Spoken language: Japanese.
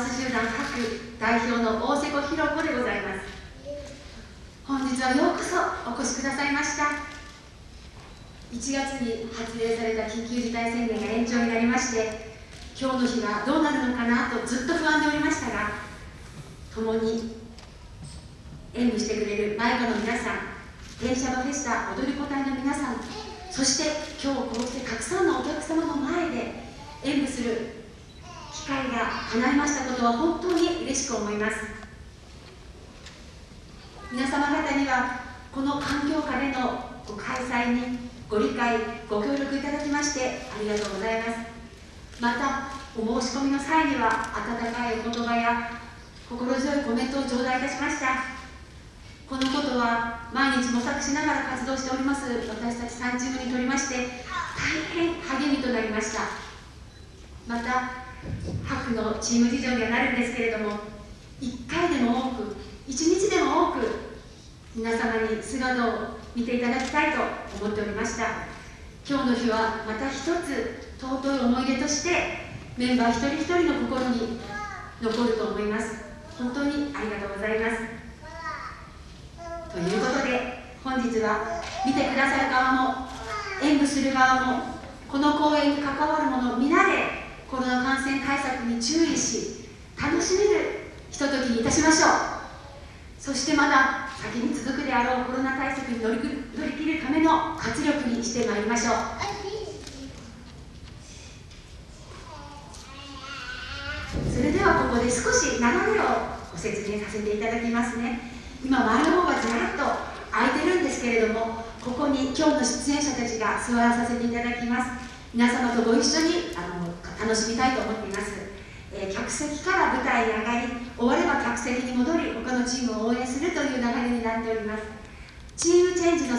ンス集団各代表の大瀬古弘子でございます。本日はようこそお越しくださいました。1月に発令された緊急事態宣言が延長になりまして今日の日がどうなるのかなとずっと不安でおりましたが共に演舞してくれる迷子の皆さん電車のフェスタ踊り子隊の皆さんそして今日こうしてたくさんのお客様の前で演舞する機会が叶いましたことは本当に嬉しく思います。皆様方にはこの環境下でのご開催にご理解ご協力いただきましてありがとうございます。またお申し込みの際には温かいお言葉や心強いコメントを頂戴いたしました。このことは毎日模索しながら活動しております。私たち3チームにとりまして大変励みとなりました。また白のチーム事情にはなるんですけれども1回でも多く1日でも多く皆様に姿を見ていただきたいと思っておりました。今日の日はまた一つ尊い思い出としてメンバー一人一人の心に残ると思います。本当にありがとうございます。ということで本日は見てくださる側も演舞する側もこの公演に関わる者皆でコロナ感染対策に注意し楽しめるひとときにいたしましょう。そしてまだ先に続くであろうコロナ対策に乗り乗り切るための活力にしてまいりましょう。それではここで少し流れをご説明させていただきますね。今前の方がずらっと空いてるんですけれどもここに今日の出演者たちが座らさせていただきます。皆様とご一緒にあの楽しみたいと思っています、客席から舞台に上がり終われば客席に戻り他のチームを応援するという流れになっております。チームチェンジの